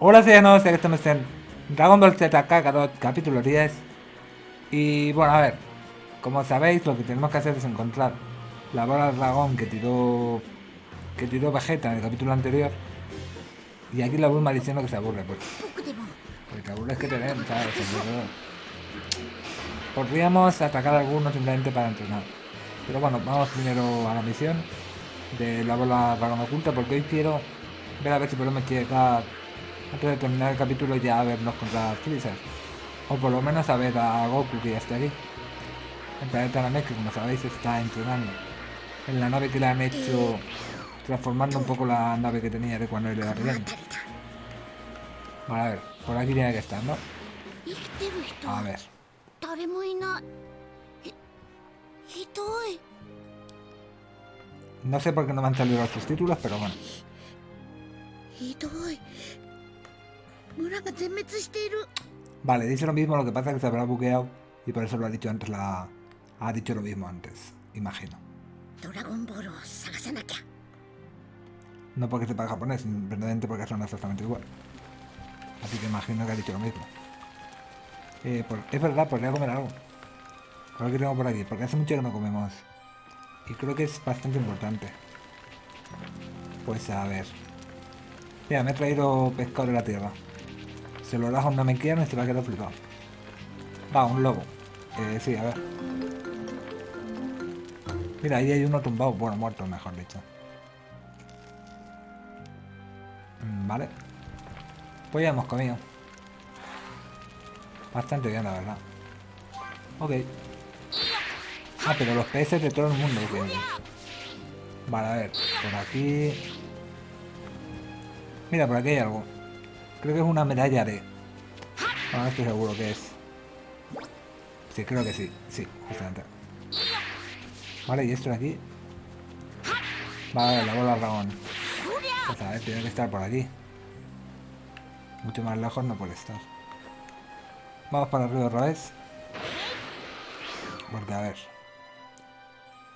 Hola ciudadanos, que estamos en Dragon Ball Z Kakarot, capítulo 10 Y bueno, a ver, como sabéis, lo que tenemos que hacer es encontrar la bola del dragón que tiró que tiró Vegeta en el capítulo anterior. Y aquí la Bulma diciendo que se aburre, pues. Porque aburre es que te ¿sabes? Podríamos atacar a algunos simplemente para entrenar. Pero bueno, vamos primero a la misión de la bola dragón oculta Porque hoy quiero ver a ver si podemos llegar antes de terminar el capítulo ya vernos contra Freezer. O por lo menos a ver a Goku que ya está aquí. El planeta Namek, como sabéis está entrenando. En la nave que le han hecho transformando un poco la nave que tenía de cuando era pequeño. Vale, a ver, por aquí tiene que estar, ¿no? A ver. No sé por qué no me han salido los subtítulos, pero bueno. Vale, dice lo mismo, lo que pasa es que se habrá bugueado y por eso lo ha dicho antes la... Ha dicho lo mismo antes, imagino. No porque sepa japonés, simplemente porque son exactamente igual. Así que imagino que ha dicho lo mismo. Eh, es verdad, podría comer algo. Ver qué tengo por aquí, porque hace mucho que no comemos. Y creo que es bastante importante. Pues a ver. Mira, me he traído pescado de la tierra. Se lo das a una mequiana y se va a quedar flipado. Va, un lobo. Eh, sí, a ver. Mira, ahí hay uno tumbado. Bueno, muerto, mejor dicho. Mm, vale. Pues ya hemos comido. Bastante bien, la verdad. Ok. Ah, pero los peces de todo el mundo. Vale, a ver. Por aquí... Mira, por aquí hay algo. Creo que es una medalla de... No, estoy seguro que es. Sí, creo que sí. Sí, justamente. Vale, y esto de aquí. Vale, la bola dragón. Pues tiene que estar por aquí. Mucho más lejos no puede estar. Vamos para arriba otra vez. Porque a ver.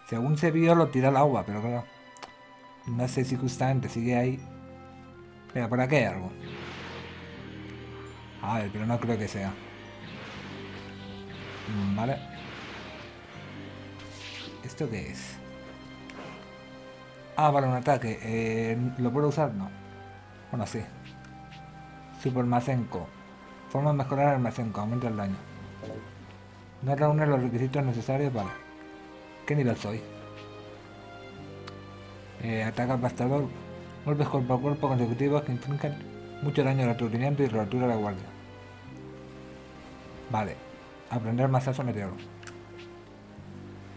Según se vio lo tira al agua, pero claro. No sé si justamente sigue ahí. Mira, por aquí hay algo. A ver, pero no creo que sea. Mm, vale. ¿Esto qué es? Ah, vale, un ataque. Eh, ¿Lo puedo usar? No. Bueno, sí. Super Mazenko. Forma de mejorar el Mazenko. Aumenta el daño. No reúne los requisitos necesarios. Vale. ¿Qué nivel soy? Eh, ataca al bastador. Golpes cuerpo a cuerpo consecutivos que infligen mucho daño al aturdimiento y rotura de la guardia. Vale. Aprender masazo meteoro.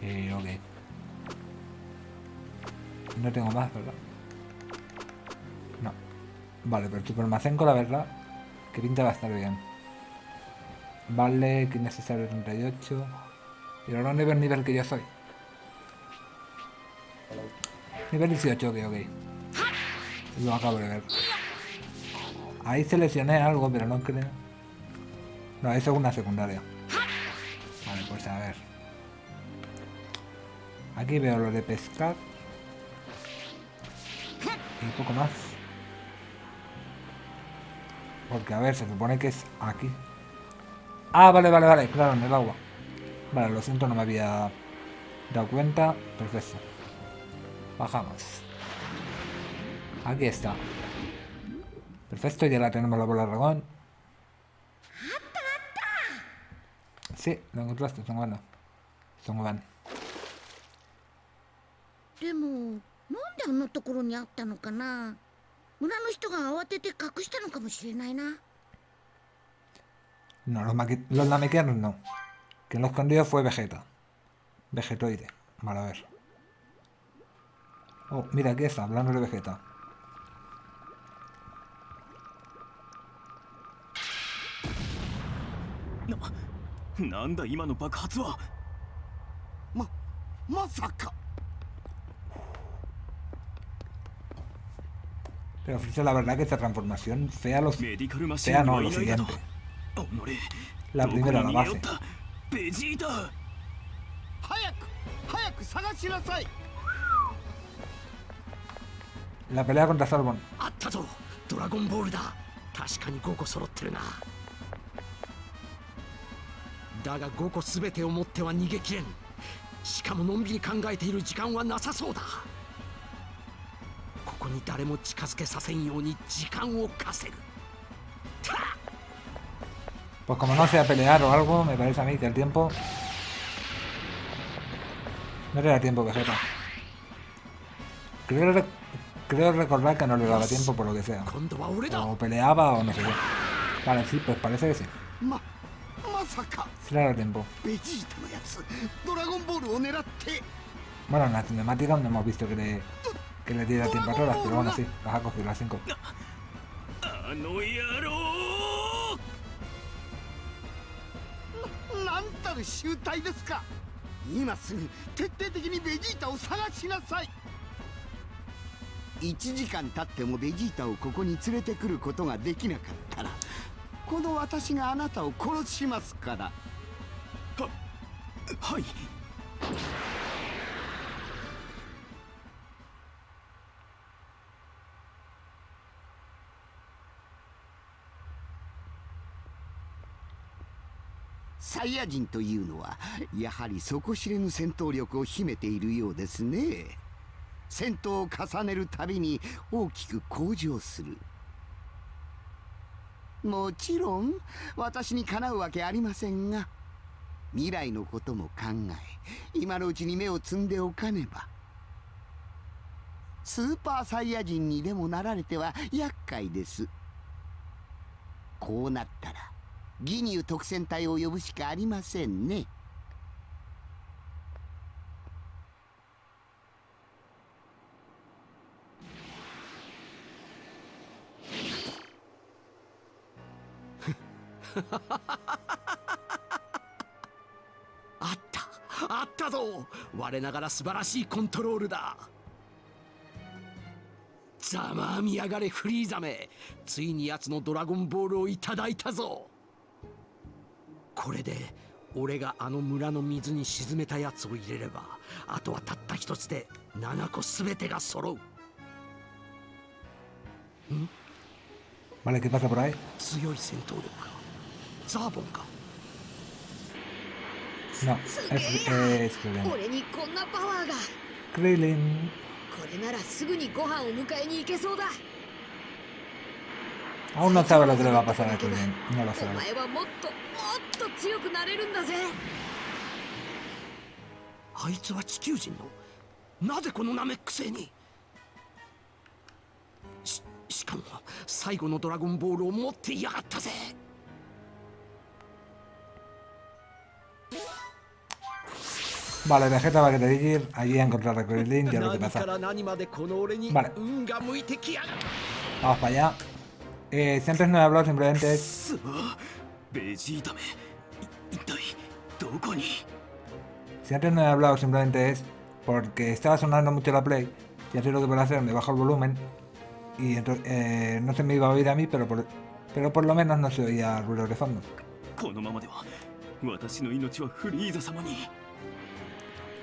Eh, ok. No tengo más, ¿verdad? No. Vale, pero super macenco, la verdad, que pinta va a estar bien. Vale, que necesario 38. Y ahora nivel nivel que yo soy. Nivel 18, ok, ok. Lo acabo de ver. Ahí seleccioné algo, pero no creo... No, eso es una secundaria. Vale, pues a ver. Aquí veo lo de pescar. Y poco más. Porque a ver, se supone que es aquí. Ah, vale, vale, vale, claro, en el agua. Vale, lo siento, no me había dado cuenta. Perfecto. Bajamos. Aquí está. Perfecto, ya la tenemos la bola dragón. Sí, lo encontraste, son buenos. Son buenos. でもなんであんなところにあったのかな村の人が慌てて隠したのかもしれないな No, los, los namekianos no. Quien lo escondió fue Vegeta. Vegetoide. Vale, a ver. Oh, mira, aquí está, hablando de Vegeta. なんだ今の爆発はままさか Pero Freezer, la verdad que esta transformación fea los... Fea no, lo siguiente. La primera, la base. La pelea contra Salmon. ドラゴンボールだ確かに5個揃ってるなだが5個全てを持っては逃げきれんしかものんびり考えている時間はなさそうだここに誰も近づけさせんように時間を稼ぐ Pues como no sea pelear o algo, me parece a mí que el tiempo... No le da tiempo, Vegeta. Creo, creo recordar que no le daba tiempo por lo que sea. O peleaba o no sé qué. Vale, sí, pues parece que sí. さか。ベジータのやつドラゴンボールを狙って。あの野郎。なんたる集大ですか。今すぐ徹底的にベジータを探しなさい。1時間経ってもベジータをここに連れてくることができなかったらこの私があなたを殺しますから。ははい。サイヤ人というのはやはり底知れぬ戦闘力を秘めているようですね。戦闘を重ねるたびに大きく向上するもちろん私にかなうわけありませんが未来のことも考え今のうちに目を摘んでおかねばスーパーサイヤ人にでもなられては厄介です。こうなったらギニュー特戦隊を呼ぶしかありませんね。あった。あったぞ。我ながら素晴らしいコントロールだ。ざまあみやがれフリーザめついに奴のドラゴンボールをいただいたぞ。これで俺があの村の水に沈めたやつを入れればあとはたった一つで7個全てが揃う。Vale, ¿qué pasa por ahí? 強い戦闘力。かザーボンかな、えー、すげえ俺にこんなパワーがクレリンこれならすぐにご飯を迎えに行けそうだ Aún no sabe lo que le va a pasar a Krillin, no lo sabe. ¿Aizu es Chikujin? ¿Nade con una mexe ni? しかも最後のドラゴンボールを持っていやがったぜ Vale, Vegeta va a querer ir allí a encontrar a Krillin, ya lo que pasa. Vale. Vamos para allá. Eh, si antes no he hablado, simplemente es... Si antes no he hablado, simplemente es porque estaba sonando mucho la Play. Ya sé lo que voy a hacer, me bajo el volumen. Y entonces, eh, no se me iba a oír a mí, pero por, pero por lo menos no se oía ruido de fondo.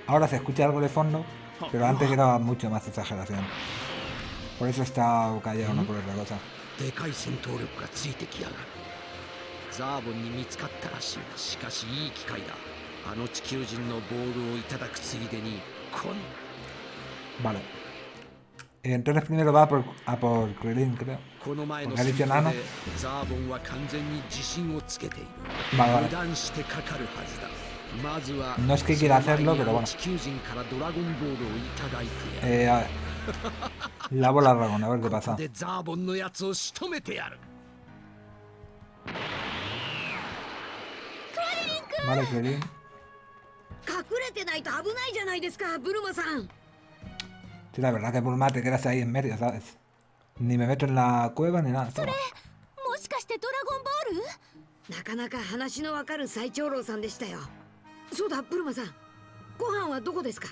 Ahora se escucha algo de fondo, oh, pero antes era mucho más exageración. Por eso está callado, no por otra cosa. Vale. Entonces primero va a por, a por Krillin, creo. Porque ha dicho. Vale, vale. No es que quiera hacerlo, pero bueno. Eh, a. La dragón, a ver qué pasa. Vale, Sí, la verdad que Bulma te quedas ahí en medio, ¿sabes? Ni me meto en la cueva ni nada. ¿sabes? そうだブルマさん。ご飯はどこですか？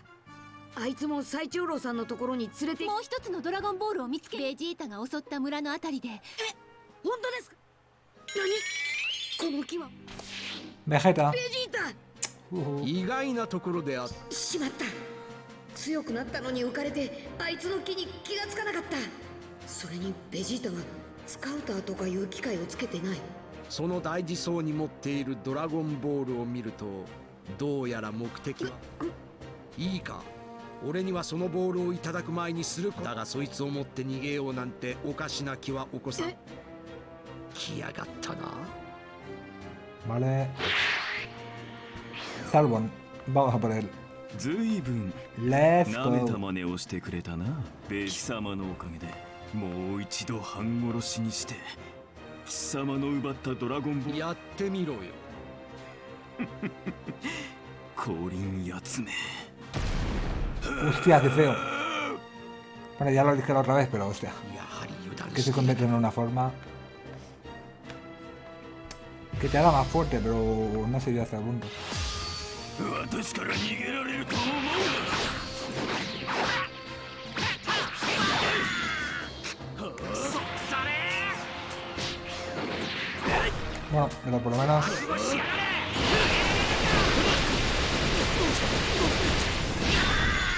あいつも最長老さんのところに連れてもう一つのドラゴンボールを見つけベジータが襲った村のあたりで。本当ですか？何？この木は？ベジータ！Uh, 意外なところであっしまった。強くなったのに浮かれてあいつの木に気がつかなかった。それにベジータはスカウターとかいう機械をつけてない。その大事そうに持っているドラゴンボールを見るとどうやら目的は？いいか？俺にはそのボールをいただく前にするだがそいつを持って逃げようなんておかしな気は起こさん。来やがったな。Vale. Salvon. Vamos a por él. ずいぶんなめた.真似をしてくれたな。ベ貴様のおかげで。もう一度半殺しにして。貴様の奪ったドラゴンボール。やってみろよ Hostia, qué feo. Bueno, ya lo dije la otra vez, pero hostia. Que se convierte en una forma que te haga más fuerte, pero no se dio hasta el punto. Bueno, pero por lo menos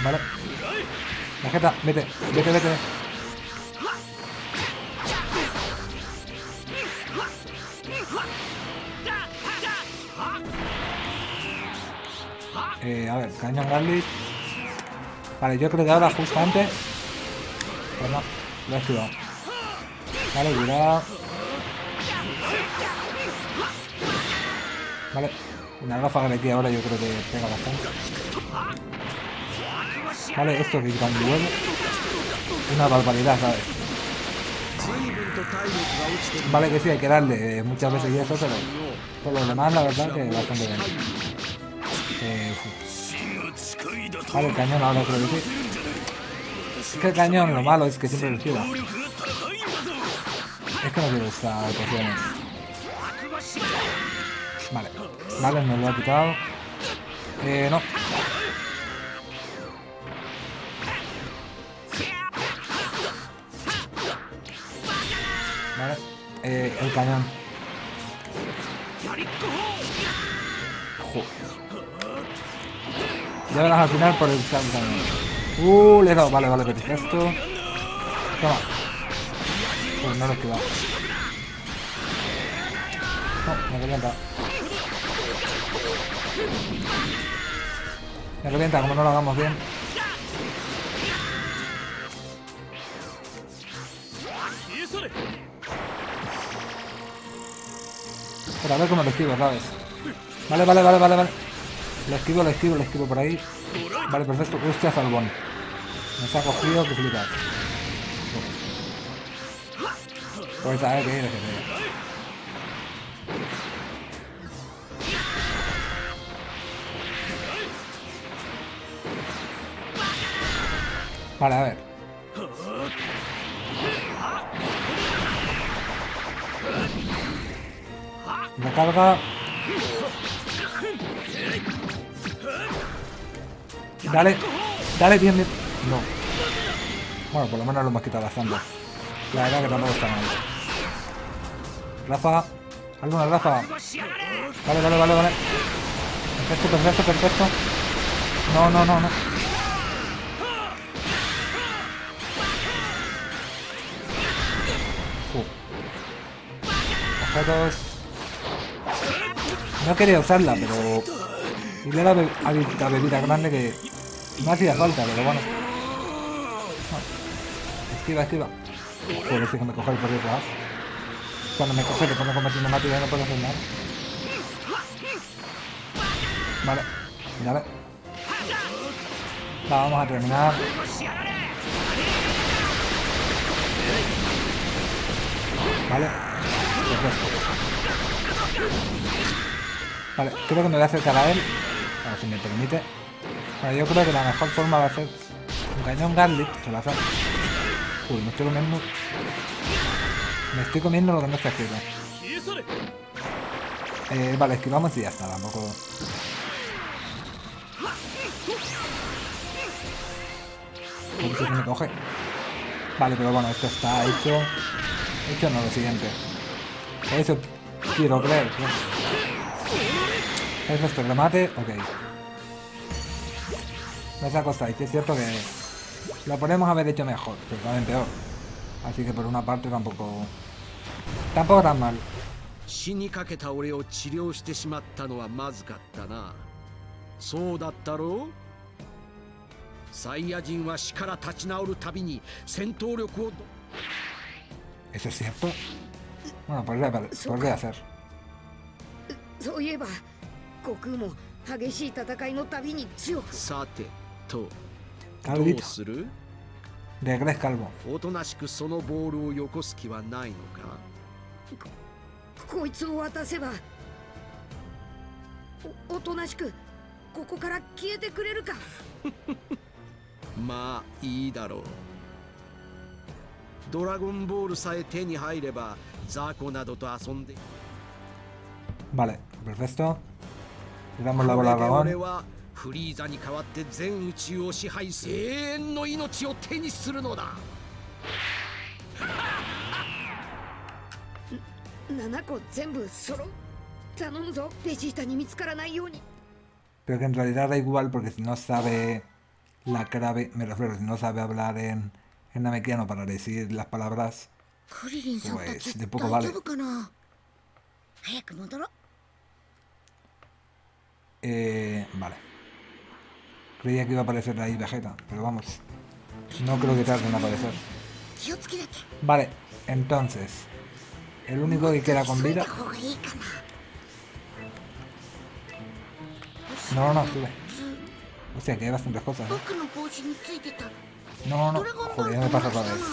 Vale. Vegeta, vete, vete, vete. Eh, a ver, cañón Garlic. Vale, yo creo que ahora justo antes. Pues lo he esquivado. Vale, cuidado. Vale, una ráfaga de aquí ahora yo creo que pega bastante. Vale, esto que cuando vuelve. Una barbaridad, ¿sabes? Vale, que sí, hay que darle eh, muchas veces y eso, pero por lo demás, la verdad, que bastante bien. Eh, vale, el cañón ahora creo que sí. Es que el cañón lo malo es que siempre lo gira. Es que no quiero estas. Vale, vale, nos lo ha quitado. Eh, no. Vale, eh, el cañón. Jo. Ya verás al final por el cañón. Uh, le he dado. Vale, vale, perfecto. Toma. Pues no lo he esquivado. No, me revienta. Me revienta, como no lo hagamos bien. Pero a ver cómo lo esquivo, ¿sabes? Vale, vale, vale, vale, vale. Lo esquivo, lo esquivo, lo esquivo por ahí. Vale, perfecto. Hostia, salvón. Nos ha cogido, que flipas. Pues a ver qué quieres que te diga. Vale, a ver. Recarga. Dale, dale bien, bien. No. Bueno, por lo menos lo hemos quitado bastante. La verdad que tampoco está mal. Rafa. Alguna Rafa. Vale, vale, vale, vale. Perfecto, perfecto, perfecto. No, no, no, no. No quería usarla, pero... Y le he dado a la bebida grande que no hacía falta, pero bueno. No. Esquiva, esquiva. Joder, si que me coge por detrás. Cuando me coge, te pone como cinemática y no puedo hacer nada. Vale, dale. Va, vamos a terminar. Vale. Vale, creo que me voy a acercar a él. A ver si me permite. Yo creo que la mejor forma va a ser un cañón Garlic. Se la hace. Uy, me estoy comiendo. Me estoy comiendo lo que no está escrito. Eh, vale, esquivamos y ya está, tampoco. Se me coge. Vale, pero bueno, esto está hecho. Hecho no, lo siguiente. Eso quiero creer. ¿Es este remate? Ok. No se ha costado, y sí es cierto que lo podemos haber hecho mejor, pero también peor. Así que por una parte tampoco Tampoco tan mal. 死にかけた俺を治療してしまったのはまずかったなそうだったろうサイヤ人は死から立ち直るたびに戦闘力をど ¿Eso es cierto? Bueno, podría ser. そういえば悟空も激しい戦いのたびに強くさてとど.うする Regres calvo. おとなしくそのボールをよこす気はないのかこいつを渡せばおおとなしくここから消えてくれるかまあいいだろうドラゴンボールさえ手に入れば Vale, perfecto. Le damos la こ bola れ a で俺 dragón. はフリーザに代わって全宇宙を支配す永遠の命を手にするのだ7個全部揃う頼むぞベジータに見つからないように Pero que en realidad da igual porque si no sabe la clave, me refiero, si no sabe hablar en, en namekiano para decir las palabras, クリリンさんた pues ち de 大 poco vale. 丈夫かな早く戻ろう Eh, vale. Creía que iba a aparecer ahí Vegeta, pero vamos. No creo que tarde en aparecer. 気をつけなきゃ Vale, entonces. El único que queda con 急い vida. だ方がいいかな No, no, no, sube. Hostia, que hay bastantes cosas. ¿eh? 僕の帽子についてた No, no, ド no. ラゴンボー Joder, ル ya と me 同 pasa じだ otra な vez.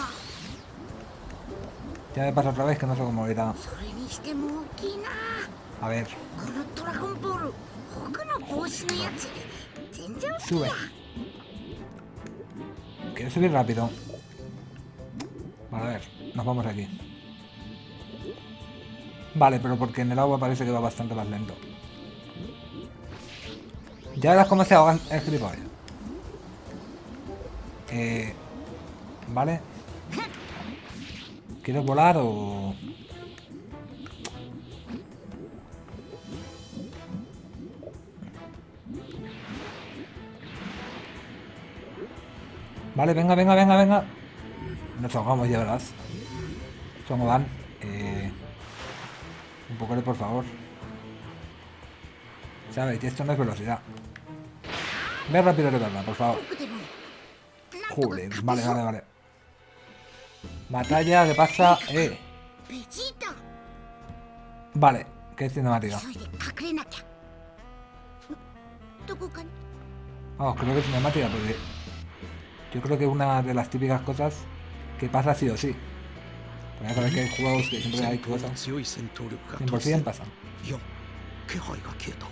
Ya me pasa otra vez que no sé cómo era. A ver. Sube. Quiero subir rápido. Vale, a ver, nos vamos aquí. Vale, pero porque en el agua parece que va bastante más lento. Ya verás cómo se ahogan el. Eh, vale, ¿Quieres volar o...? Vale, venga, venga, venga, venga. Nos ahogamos ya, ¿verdad? ¿Cómo van? Eh, un poco de por favor. Sabéis, esto no es velocidad. Ve rápido de verdad, por favor. Joder, vale, vale, vale. Batalla que pasa... Eh, ベジータ vale. ¿Qué cinemática? 急いで隠れなきゃんどこかに Vamos, creo que es cinemática porque... Yo creo que es una de las típicas cosas que pasa sí o sí. Porque ya sabes que hay juegos que siempre hay 戦闘の cosas... 強い戦闘力が 100% pasan. いや気配が消えた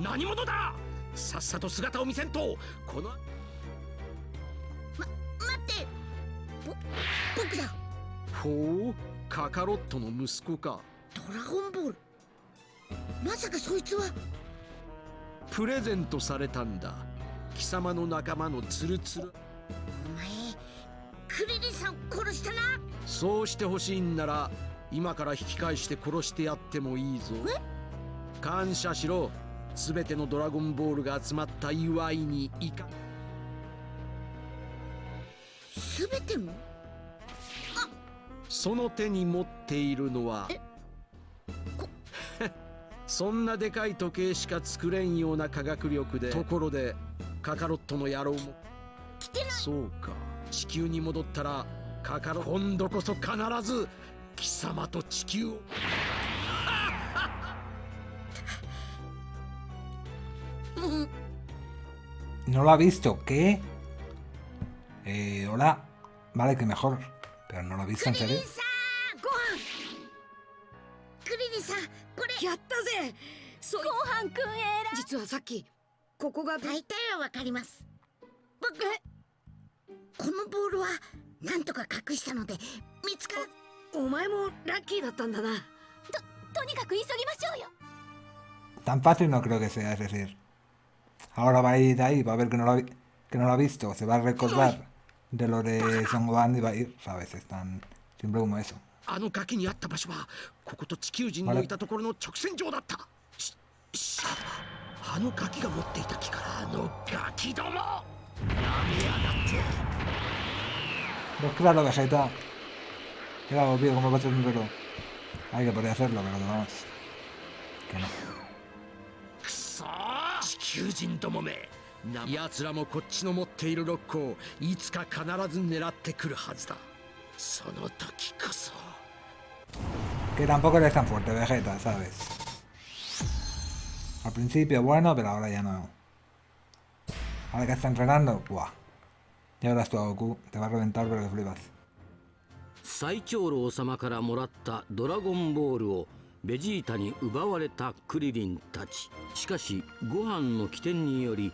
何者ださっさと姿を見せんとこの 僕だ。ほうカカロットの息子か。ドラゴンボール。まさかそいつは。プレゼントされたんだ。貴様の仲間のツルツル。お前クリリンさん殺したな。そうしてほしいんなら今から引き返して殺してやってもいいぞ。感謝しろ。全てのドラゴンボールが集まった祝いにいかすべてもその手に持っているのは そんなでかい時計しか作れんような科学力でところでカカロットの野郎も。来てない。そうか。地球に戻ったらカカロ今度こそ必ず貴様と地球を。No lo ha visto, ¿qué? Eh, hola. Vale, que mejor. Pero no lo ha visto, ¿en serio? クリリンさんこれやったぜそうごはんくんえら実はさっきここが大体はわかります僕このボールはなんとか隠したので見つからお前もラッキーだったんだなとにかく急ぎましょうよ Tan fácil no creo que sea, es decir. Ahora va a ir ahí, va a ver que no lo ha, que no lo ha visto, se va a recordar de lo de Son Gohan y va a ir, ¿sabes? Es tan simple como eso. あのガキにあった場所はここと地球人のいたところの直線上だったししあのガキが持っていた木からあのガキどもなめやがって Pues claro, Vegeta. Era obvio como va a ser un reloj. Hay que podría hacerlo, pero que vamos. Que no. くそー地球人どもめな 奴らもこっちの持っているロックをいつか必ず狙ってくるはずだその時こそ Que tampoco eres tan fuerte, Vegeta, ¿sabes? Al principio bueno, pero ahora ya no. Ahora que está entrenando, ¡buah! Ya verás tú a Goku, te va a reventar pero que flipas. 最長老様からもらったドラゴンボールをベジータに奪われたクリリンたちしかしご飯の起点により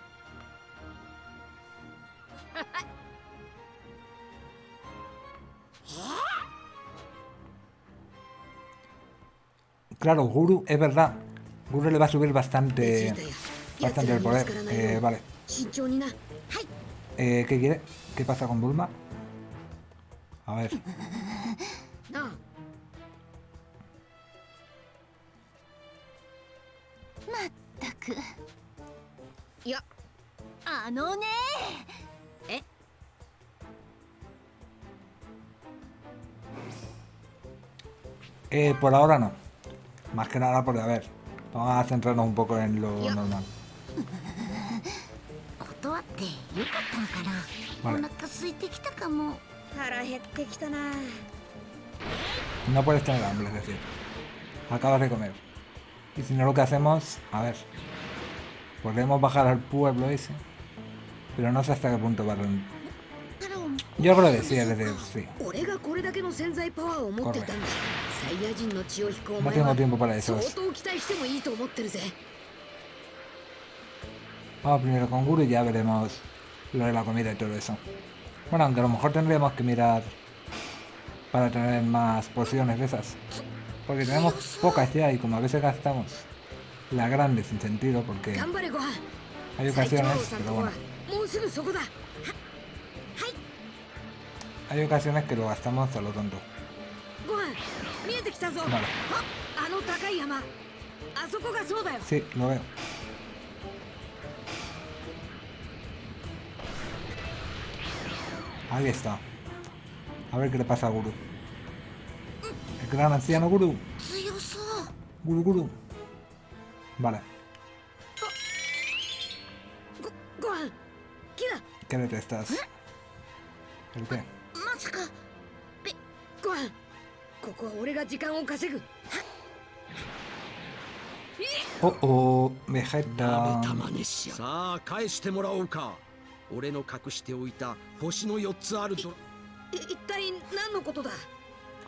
Claro, Guru, es verdad. Guru le va a subir bastante, bastante el poder. Eh, vale. Eh, ¿Qué quiere? ¿Qué pasa con Bulma? A ver. Eh, por ahora no. Más que nada porque, a ver, vamos a centrarnos un poco en lo normal. No puedes tener hambre, es decir. Acabas de comer. Y si no lo que hacemos, a ver. Podemos bajar al pueblo ese. Pero no sé hasta qué punto va a yo creo que sí, el sí. Corre. No tengo tiempo para eso. Vamos primero con Guru y ya veremos lo de la comida y todo eso. Bueno, aunque a lo mejor tendremos que mirar para tener más porciones de esas. Porque tenemos pocas este ya y como a veces gastamos las grandes sin sentido porque hay ocasiones, pero bueno hay ocasiones que lo gastamos a lo tonto. Vale. Sí, lo veo. Ahí está. A ver qué le pasa a Guru. El gran anciano Guru. Guru Guru. Vale. ¿Qué detestas? ¿El qué? ここは俺が時間を稼ぐ。おおめはいだささあ返してもらおうか。俺の隠しておいた星の四つあるぞ一体何のことだ？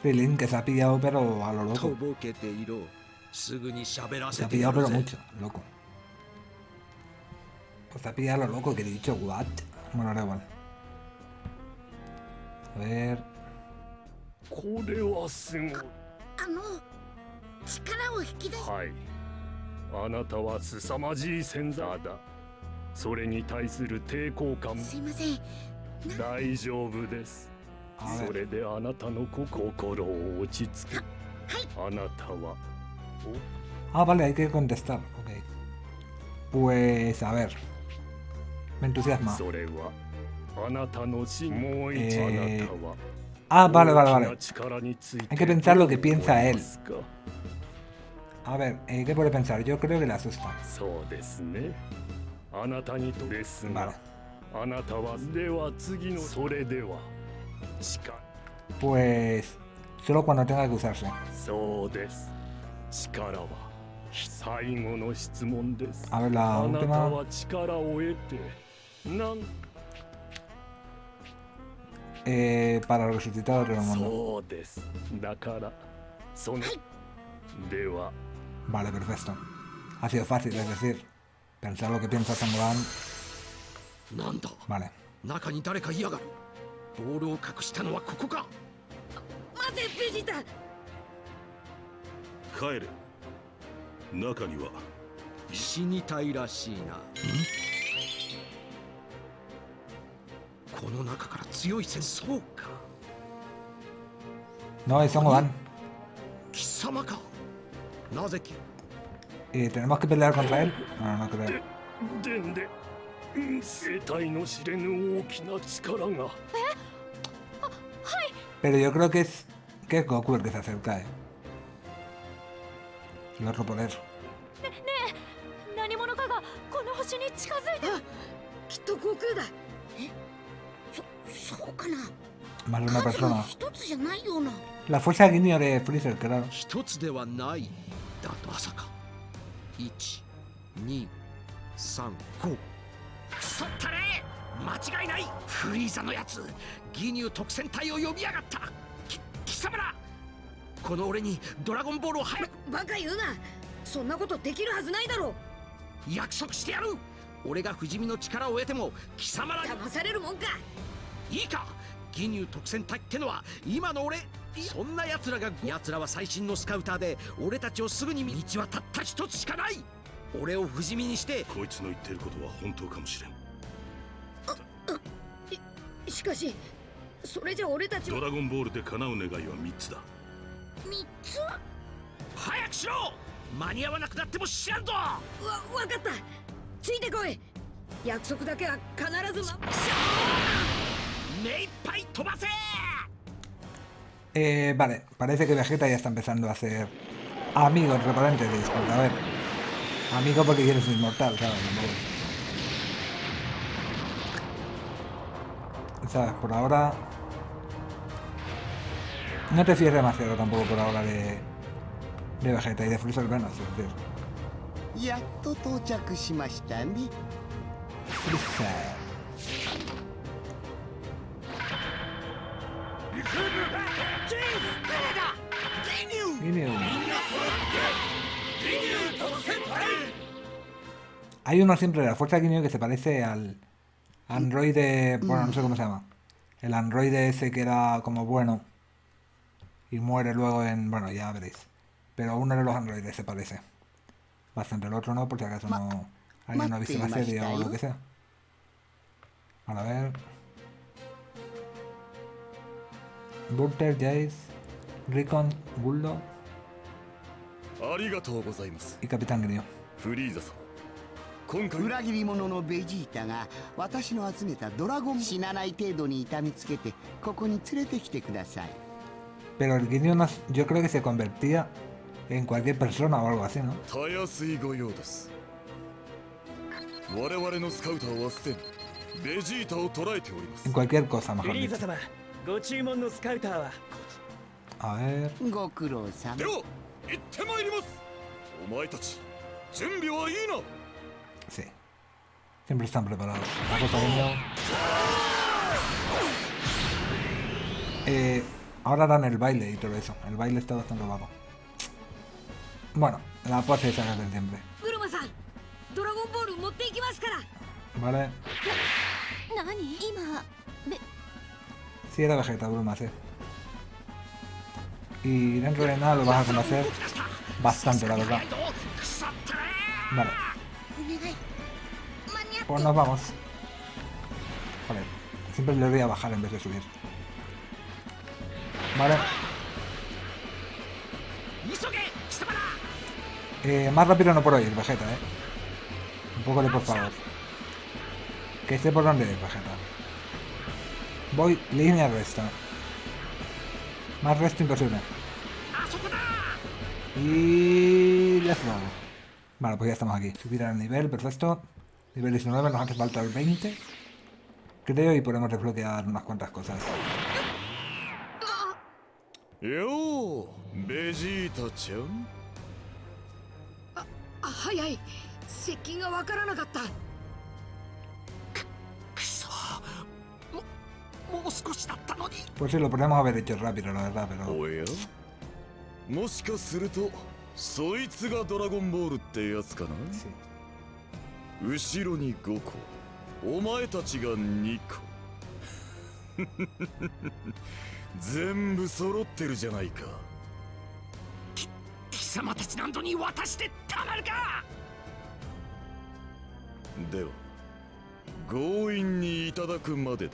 フィリンケサピアオペロアロロコボケていろ。すぐに喋らせてやる。ぜロコ。ピアロロコケディチョウワッ。もらえば。A。これはすごい。あの力を引き出し。はい。あなたは凄まじい潜在だ。それに対する抵抗感。もすいません。大丈夫です。あそれであなたの心を落ち着け。あなたは。Ah, vale, hay que contestar. Ok. Pues a ver. Me entusiasma. そ Ah, vale, vale, vale. Hay que pensar lo que piensa él. A ver, eh, ¿qué puede pensar? Yo creo que le asusta. Vale. Pues... Solo cuando tenga que usarse. A ver, la última eh, para resucitar a Remondo. Vale, perfecto. Ha sido fácil, es decir, pensar lo que piensa Sangohan. Vale. ¿Mm? この中から強い戦そうか No, es Son Gohan. 貴様かなぜき ¿Y tenemos que pelear contra él? No, no creo. 生体の知れぬ大きな力が Pero yo creo que es. que es Goku el que se acerca, eh. El otro poder. 何者かがこの星に近づいてきっと悟空だ Más de una persona. 一つじゃないような。La fuerza guiño de Freezer, claro. 一つではない。だとまさか123そったれ間違いない。フリーザのやつ。ギニュー特戦隊を呼びやがった。き貴様ら。この俺にドラゴンボールを早く。バカ言うな。そんなことできるはずないだろ。約束してやる。俺が不死身の力を得ても貴様らに。騙されるもんかいいか？ギニュー特戦隊ってのは今の俺そんな奴らが奴らは最新のスカウターで俺たちをすぐに道はたった一つしかない。俺を不死身にしてこいつの言ってることは本当かもしれん。しかしそれじゃ俺たちは。ドラゴンボールで叶う願いは3つだ。三つ？早くしろ！間に合わなくなっても知らんぞわ分かった。ついてこい。約束だけは必ずま Eh, vale, parece que Vegeta ya está empezando a ser amigo, entre paréntesis, porque a ver, amigo porque quieres ser inmortal, ¿sabes? Por ahora... No te fíes demasiado tampoco por ahora de... de Vegeta y de Freezer Venus, es decir. Freezer. Hay uno siempre de la fuerza Ginyu que se parece al androide, bueno, no sé cómo se llama. El androide ese que era como bueno y muere luego en, bueno, ya veréis. Pero uno de los androides se parece. Bastante, el otro no, por si acaso no alguien no ha visto la serie o lo que sea. A ver. Burter, Jace, Recon, Bulldog ありがとうございます y Capitán Ginyu. フリーザ様今回裏切り者のベジータが私の集めたドラゴン死なない程度に痛みつけてここに連れてきてください Pero el no, yo creo que se convertía en cualquier persona o algo así, ¿no? たやすいご用です我々のスカウターはすでにベジータを捉えております En cualquier cosa, フ mejor リーザ dicho. 様ご注文のスカウターは A ver. ご苦労さんでは行ってまいりますお前たち準備はいいな Sí. Siempre están preparados. Eh, ahora harán el baile y todo eso. El baile está bastante guapo. Bueno, la pose esa que hacen siempre. ブルマさんドラゴンボール持っていきますから ¿Vale? Cierra Vegeta, Bruma C. Y dentro de nada lo vas a conocer bastante, la verdad. Vale. Pues nos vamos. Vale. Siempre le voy a bajar en vez de subir. Vale. Eh, más rápido no puedo ir, Vegeta, eh. Un poco de por favor. Que esté por donde es, Vegeta. Voy línea recta. Más resto imposible. Y... let's go. Vale, pues ya estamos aquí. Subir al nivel, perfecto. Nivel 19, nos hace falta el 20. Creo y podemos desbloquear unas cuantas cosas. Yo, Vegeta-chan. Pues sí, lo podemos haber hecho rápido, la verdad, pero... もしかするとそいつがドラゴンボールってやつかな? Sí. 後ろに5個。お前たちが2個。全部揃ってるじゃないか。貴様たちなどに渡してたまるか！では強引にいただくまでだ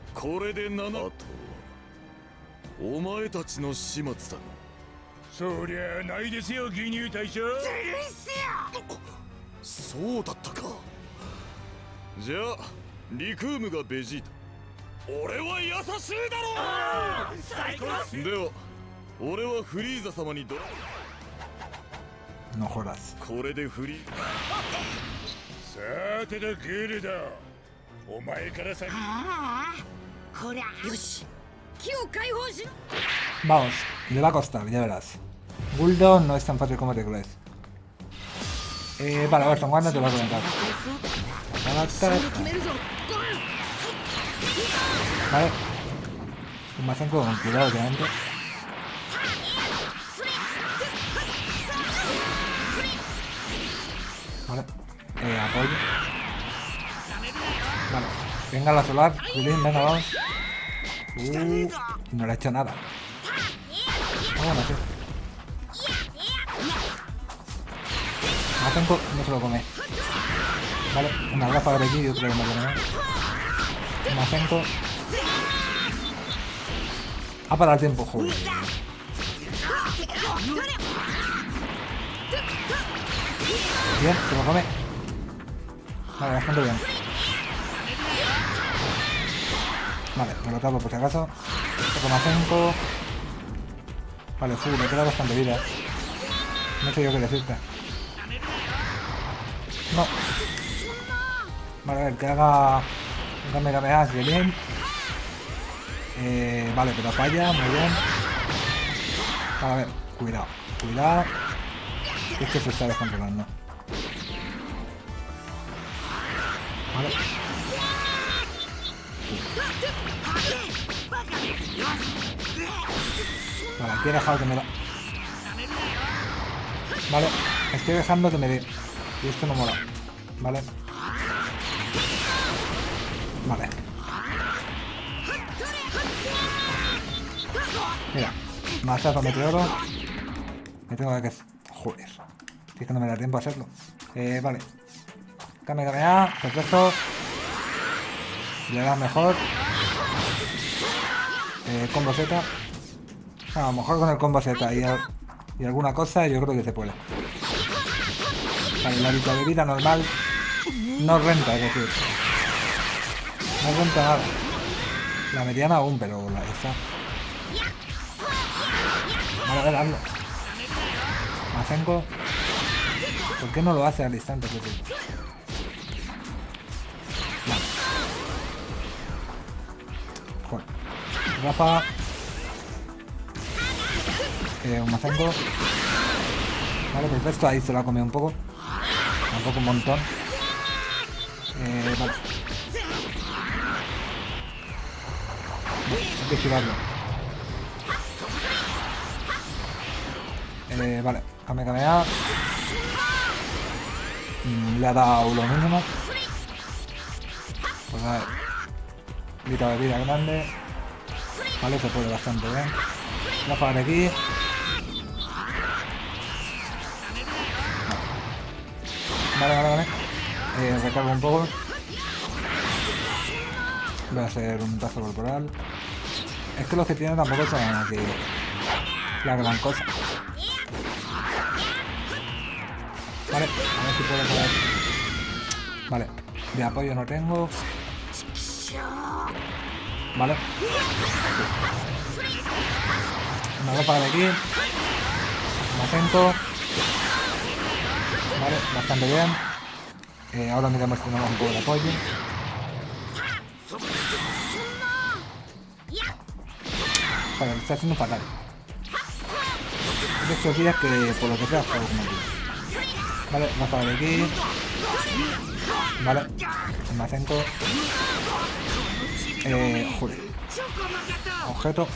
これで7あとはお前たちの始末だそりゃないですよ義乳大将。そうだったか。じゃあリクームがベジータ。俺は優しいだろ最高っす。では俺はフリーザ様にドラ.これでフリー。さてとグルド。お前から先。ああ Vamos, le va a costar, ya verás. Bulldog no es tan fácil como te. Eh, vale, Barton, ¿cuándo te vas a levantar? Este. Vale. Un mazenco con cuidado, obviamente. Vale. Eh, apoyo. Vale. Venga la solar. Julín, venga, vamos. Uh, no le ha hecho nada. Ah, bueno, sí. Mazenko no se lo come. Vale, una gafa de aquí, que me lo come. Mazenko. Ha parado el tiempo, joder. Bien, se lo come. Vale, bastante bien. Vale, me lo tapo por si acaso. Toco más 5. Vale, fu, me queda bastante vida. No sé yo qué decirte. No. Vale, a ver, que haga un Kamehameha, así que bien. Eh, vale, pero falla, muy bien. Vale, a ver, cuidado, cuidado. Es que se está descontrolando. Vale. Vale, aquí he dejado que me da. Vale, estoy dejando que me dé. Y esto no mola. Vale. Vale. Mira, mazazo meteoro. Me tengo que... Joder. Si es que no me da tiempo a hacerlo. Eh, vale. Kame Kamea, perfecto. Le das mejor. Eh, combo Z. a lo mejor con el combo Z y, y alguna cosa yo creo que se puede. Vale, la mitad de vida normal no renta, es decir. No renta nada. La mediana aún, pero la esta. Vale, a ver, hazlo. Mazenko. ¿Por qué no lo hace al instante? Rafa. Eh, un Mazenko. Vale, perfecto. Ahí se lo ha comido un poco. Tampoco un montón. Eh, vale. Hay que esquivarlo. Eh, vale, Kame Kamea. Mm, Le ha dado lo mínimo. Pues a ver. Vida de vida grande. Vale, se puede bastante bien. La de aquí. Vale, vale, vale. Eh, recargo un poco. Voy a hacer un tazo corporal. Es que los que tienen tampoco son aquí la gran cosa. Vale, a ver si puedo poder. Vale, de apoyo no tengo. Vale. Una ropa de aquí. Un acento. Vale, bastante bien. Eh, ahora miramos si tenemos un poco de apoyo. Vale, lo está haciendo fatal. De estos días que por lo que sea juego como tú. Vale, vamos a ver aquí. Vale. Macenco. Eh. Objeto.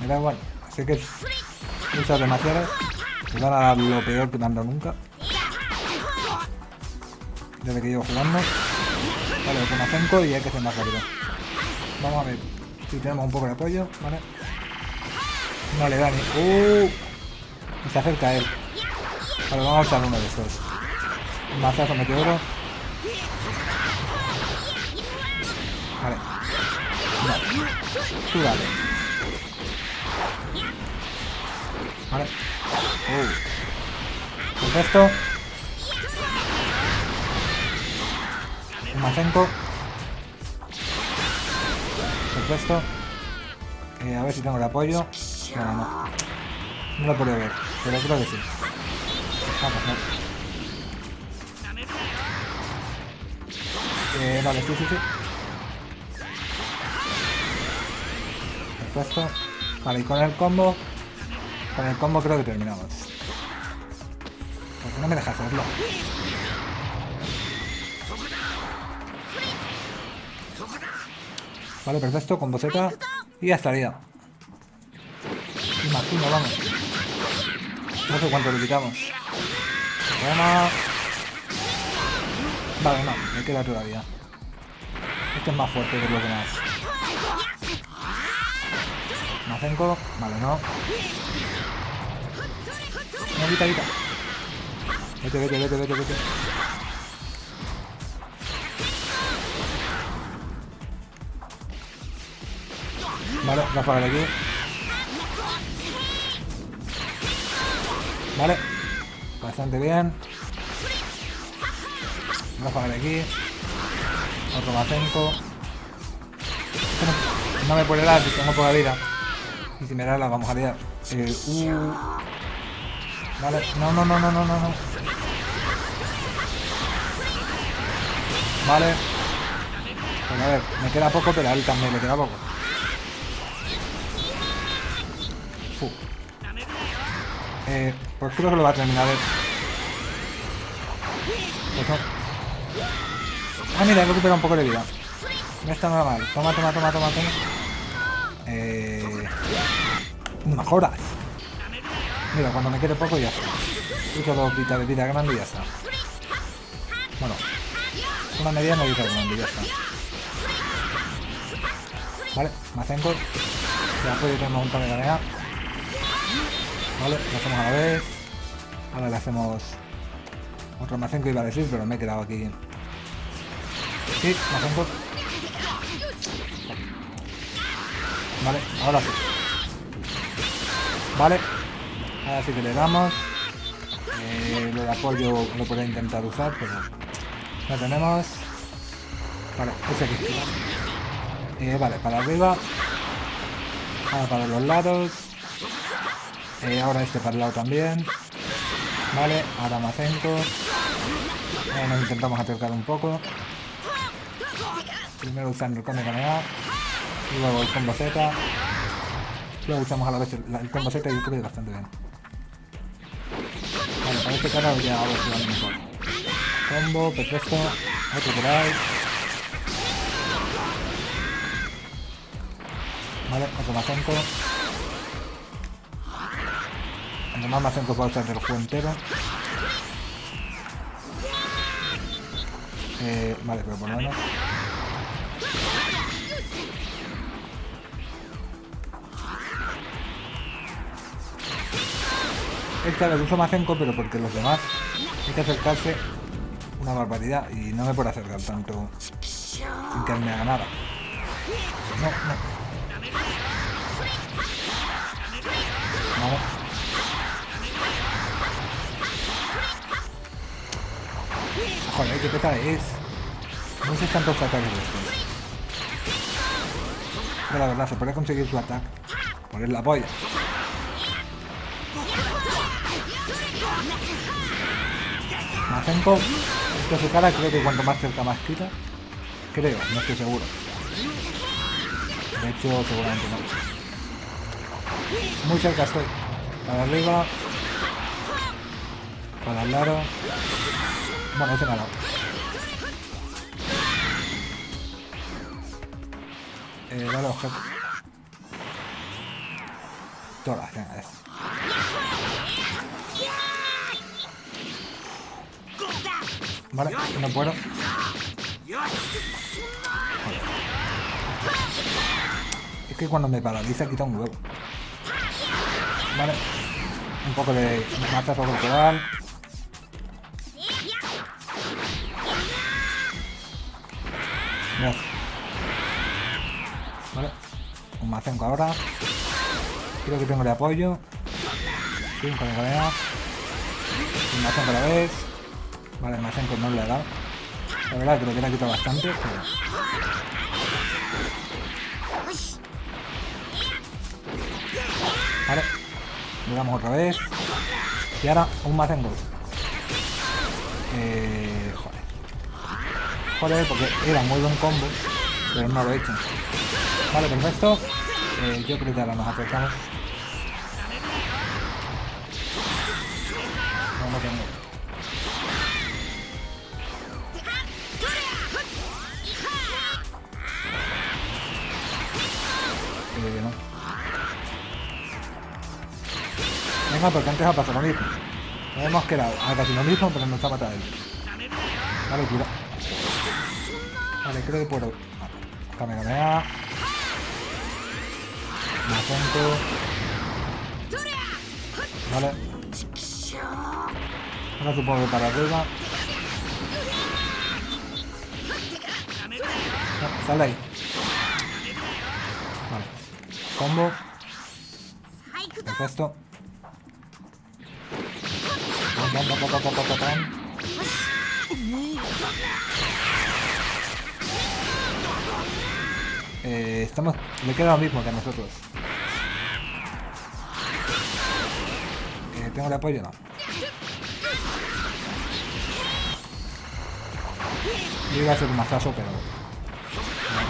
Me da igual. Sé que usas demasiadas. Me van a dar lo peor que me han dado nunca. Desde que llevo jugando. Vale, con Macenco y hay que ser más rápido. Vamos a ver si tenemos un poco de apoyo. Vale. No le da ni... ¡Uh! Y se acerca a él. Vale, vamos a usar uno de estos. Mazazo meteoro. No. Tú dale. Vale. Uh. Perfecto. Un macenco. Perfecto. Eh, a ver si tengo el apoyo. No, no. No lo puedo ver, pero creo que sí. Vamos, no. Eh, vale, sí, sí, sí. Perfecto. Vale, y con el combo... Con el combo creo que terminamos. Porque no me deja hacerlo. Vale, perfecto, combo Z. Y ya estaría. Imagino, vamos. No sé cuánto le quitamos. Vale, no, me queda todavía. Este es más fuerte que los demás. Macenco, vale, no. No, quita, quita. Vete, vete, vete, vete, vete. Vale, Rafa de aquí. Vale. Bastante bien. Rafa de aquí. Otro Macenco. No, no me puede dar, tengo poca vida. Da la vamos a liar. Eh, uh. Vale, no, no, no, no, no, no, no. Vale. Pues a ver, me queda poco, pero a él también le queda poco. Uh. Eh, pues creo que lo va a terminar él. Pues. Ah, mira, recupera un poco de vida. No está nada mal. Toma, toma, toma, toma, toma. Mejoras. Mira, cuando me quede poco ya está. Dos vitas de vida grande y ya está. Bueno. Una mediana y otra grande ya está. Vale, Mazenko. Ya puede tener un montón de tarea. Vale, lo hacemos a la vez. Ahora le hacemos otro Mazenko iba a decir, pero me he quedado aquí. Sí, Mazenko. Vale, ahora sí. Vale. Ahora sí que le damos. Eh, lo de apoyo lo puedo intentar usar, pero no tenemos. Vale, ese aquí. Eh, vale, para arriba. Ahora para los lados. Eh, ahora este para el lado también. Vale, ahora Macenco. Eh, nos intentamos acercar un poco. Primero usando el combo. Y luego el combo Z. Luego usamos a la vez el, el combo Z y creo bastante bien. Vale, para este cara ya a si va mejor. Combo, perfecto. Otro por ahí. Vale, otro Macenco. Cuando más Macenco puedo usar del juego entero. Eh, vale, pero por lo menos. Esta la uso Macenco, pero porque los demás hay que acercarse una barbaridad y no me puedo acercar tanto sin que me haga nada. No, no. Vamos. Joder, qué pesada es. No sé tantos ataques de estos. Pero la verdad, se puede conseguir su ataque. Poner la polla. Macenco, esto su cara creo que cuanto más cerca más quita. Creo, no estoy seguro. De hecho, seguramente no. Muy cerca estoy. Para arriba. Para el lado. Bueno, ese me ha dado. Eh, dale objeto. Todas, venga, eso. Vale, no puedo. Es que cuando me paraliza quita un huevo. Vale. Un poco de mazazo corporal. Vale. Un macenco ahora. Creo que tengo de apoyo. Sí, un cadena. Un macenco a la vez. Vale, el macenco no le ha dado. La verdad que lo hubiera quitado bastante. Pero... Vale. Le damos otra vez. Y ahora un macengo. Eh, joder. Joder, porque era muy buen combo. Pero no lo he hecho. Vale, perfecto. Eh, yo creo que ahora nos acercamos. Porque antes ha pasado lo mismo. Hemos quedado a casi lo mismo, pero nos ha matado él. Vale, cuidado. Vale, creo que puedo. Kamehameha. Macento. Vale. Ahora supongo que para arriba. No, sale ahí. Vale. Combo. Perfecto. Eh, estamos... Le queda lo mismo que a nosotros. Eh, ¿Tengo el apoyo? No. Yo iba a hacer un mazazo, pero...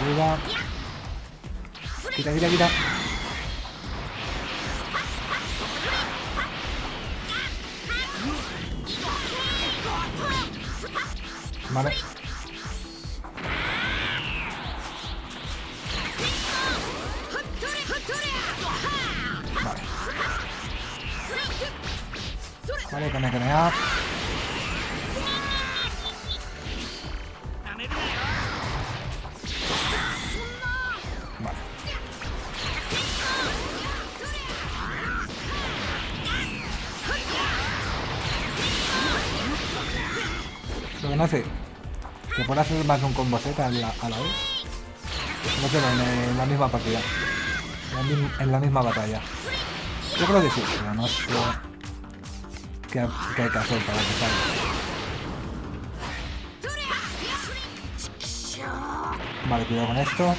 Arriba. Quita, quita, quita. Vale. Vale. Vale, con el up. Vale. Puede hacer más de un combo Z a la, vez. No sé, en, en la misma partida. En la, mi- en la misma batalla. Yo creo que sí, pero no sé qué, qué hay que hacer para que salga. Vale, cuidado con esto.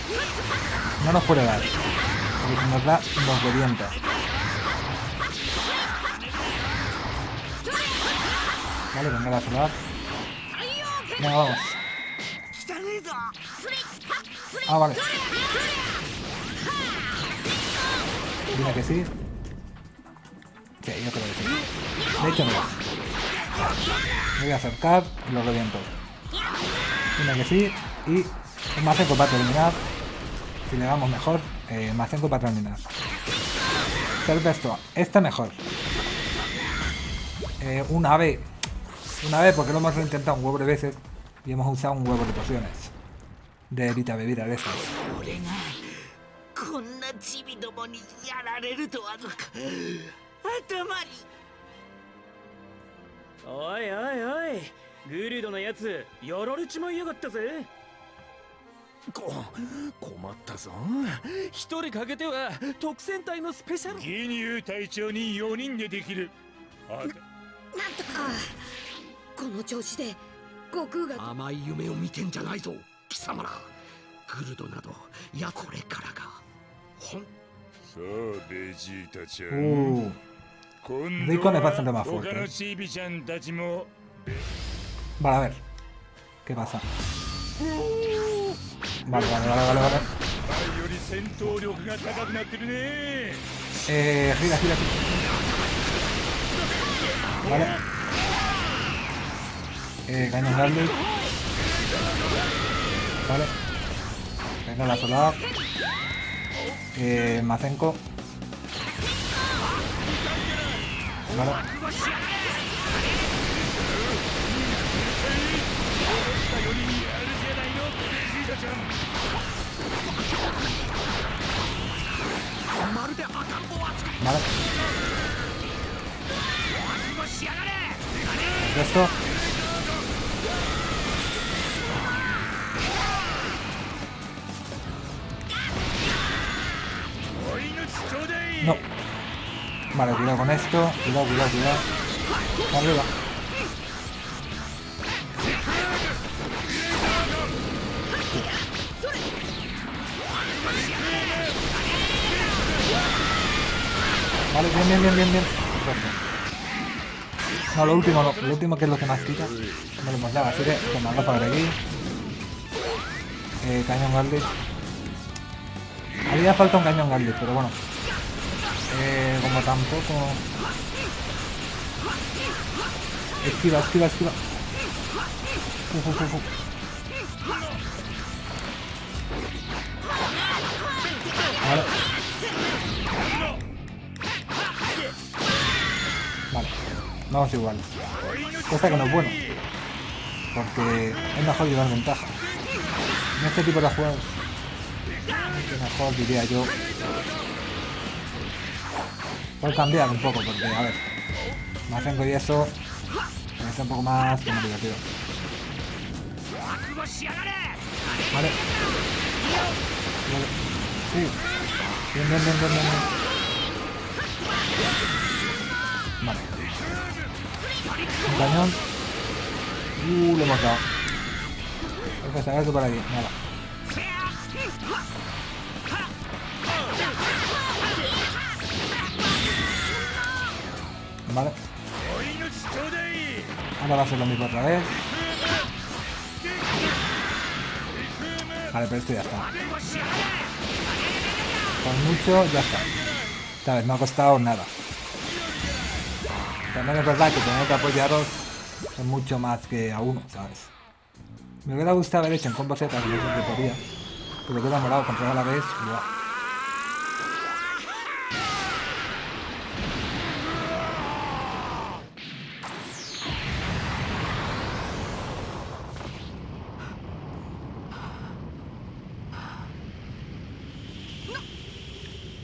No nos puede dar. Porque si nos da, nos revienta. Vale, venga la solar. Venga, vamos. Ah, vale. Dime que sí. Sí, yo creo que sí. De hecho, mira. Me voy a acercar y lo reviento. Dime que sí. Y un Mazenko para terminar. Si le damos mejor, eh, Mazenko para terminar. Perfecto. Esta mejor. Eh, un ave. Un ave porque lo hemos intentado un huevo de veces. Y hemos usado un huevo de pociones. De evita bebida de esas. 俺がこんなチビどもにやられるとは頭に。おいおいおい。グルドのやつやられちまいやがったぜ。こ困ったぞ。一人かけては特戦隊のスペシャル。義乳隊長に4人でできる。あなんとか。この調子で悟空が。甘い夢を見てんじゃないぞ貴様らグルドなどいやこれからがほんさあベジータちゃ Uh, ん今度は他.のチビちゃんたちも Vale, a ver. ¿Qué pasa? Vale, vale, vale, vale, vale. 前より戦闘力が高くなってるね Eh, gira, gira, gira. Vale. Eh, cañón Garlic. Vale. Venga, la solar. Eh, Mazenko. Vale. Vale. Esto. Vale, cuidado con esto. Cuidado, cuidado, cuidado. Arriba. Vale, bien, bien, bien, bien, bien. Perfecto. No, lo último no. Lo último que es lo que más quita. No lo hemos dado, así que la gafa de aquí. Eh, cañón Garlic. Haría falta un cañón Garlic, pero bueno. Eh, como tampoco... Esquiva, esquiva, esquiva. Uf. Vale. Vale. Vamos igual. Cosa que no es bueno. Porque es mejor llevar ventaja. En este tipo de juegos. Que mejor diría yo. Por cambiar un poco, porque a ver. Más tengo y eso. Es un poco más como divertido. Vale. Vale. Sí. Bien, bien, bien, bien, bien. Vale. Un cañón. Uh, lo hemos dado. Por aquí. Nada. Vale. Ahora va a ser lo mismo otra vez. Vale, pero esto ya está. Con mucho, ya está. Esta vez no ha costado nada. También es verdad que tener que apoyaros es mucho más que a uno, ¿sabes? Me hubiera gustado haber hecho en combo Z, que yo siempre podía. Pero que demorado controlar a la vez.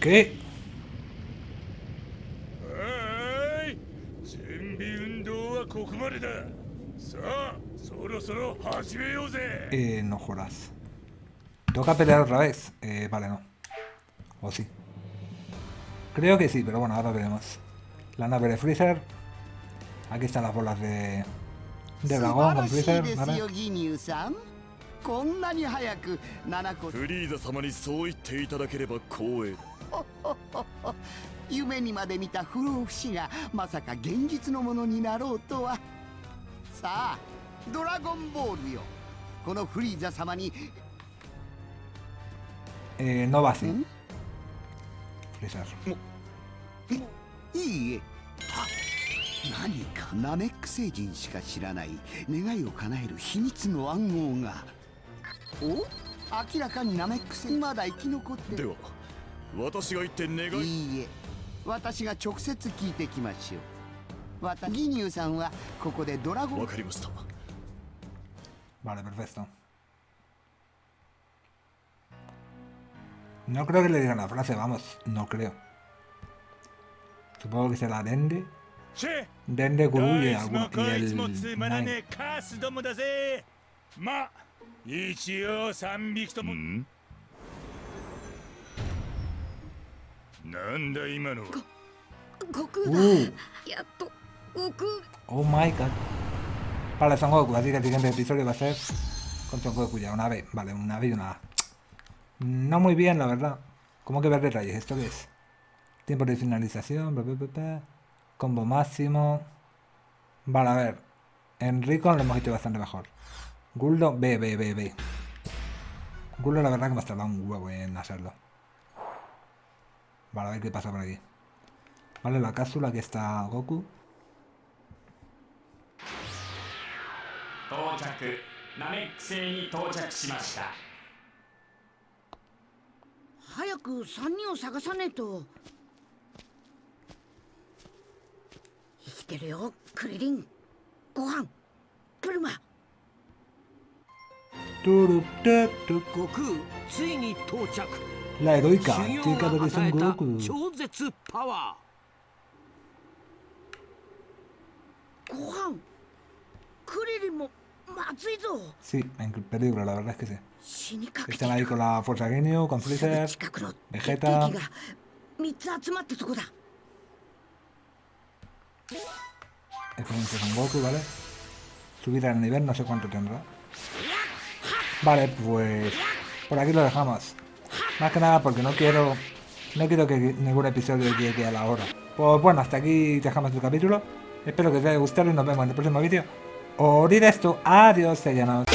¿Qué? はい準備運動はここまでださあそろそろ始めようぜ Eh, no jodas. ¿Toca pelear otra vez? Eh, vale, no. O sí. Creo que sí, pero bueno, ahora veremos. La nave de Freezer. Aquí están las bolas de... De dragón con Freezer. ¿vale? こんなに早く7個フリーザ様にそう言っていただければ光栄だ 夢にまで見た不老不死がまさか現実のものになろうとは。さあドラゴンボールよ。このフリーザ様に。Eh, no いえ。あ何かナメック星人しか知らない。願いを叶える秘密の暗号が。お？明らかにナメック星。まだ生き残ってでは私が言って願いいいえ。私が直接聞いてきましょう。私かニューさんはここでドわかりました。バクロケレディガナフラセバモスクラデンデチェデンデゴルイエアゴキエルモツマスドモダゼマ一応三匹とも、なんだ今のは悟空だ Uh, やっと悟空 oh my god. Vale, Son Goku, así que el siguiente episodio va a ser con Son Goku ya, una vez. Vale, una vez y una A. No muy bien, la verdad. ¿Cómo que ver detalles? ¿Esto qué es? Tiempo de finalización, bla, bla, bla, bla. combo máximo. Vale, a ver. Enrico lo hemos hecho bastante mejor. Guldo, B, B, B, B. Guldo la verdad que me ha tardado un huevo en hacerlo. Para ver qué pasa por aquí. Vale, la cápsula que está Goku. Goku, ついに到着。La heroica 修行 chica de が Son 与えた Goku. 超絶パワご飯クリリンもまずいぞ Sí, en peligro, la verdad es que sí. 死にかけて Están ahí con la Fuerza Genio, con すぐ Freezer, 近くの敵 Vegeta. が3つ集まったとこだ Este es Son Goku, ¿vale? Subir al nivel, no sé cuánto tendrá. Vale, pues por aquí lo dejamos. Más que nada porque no quiero no quiero que ningún episodio llegue a la hora. Pues bueno, hasta aquí dejamos el capítulo. Espero que os haya gustado y nos vemos en el próximo vídeo. Orid esto. Adiós, sellanos.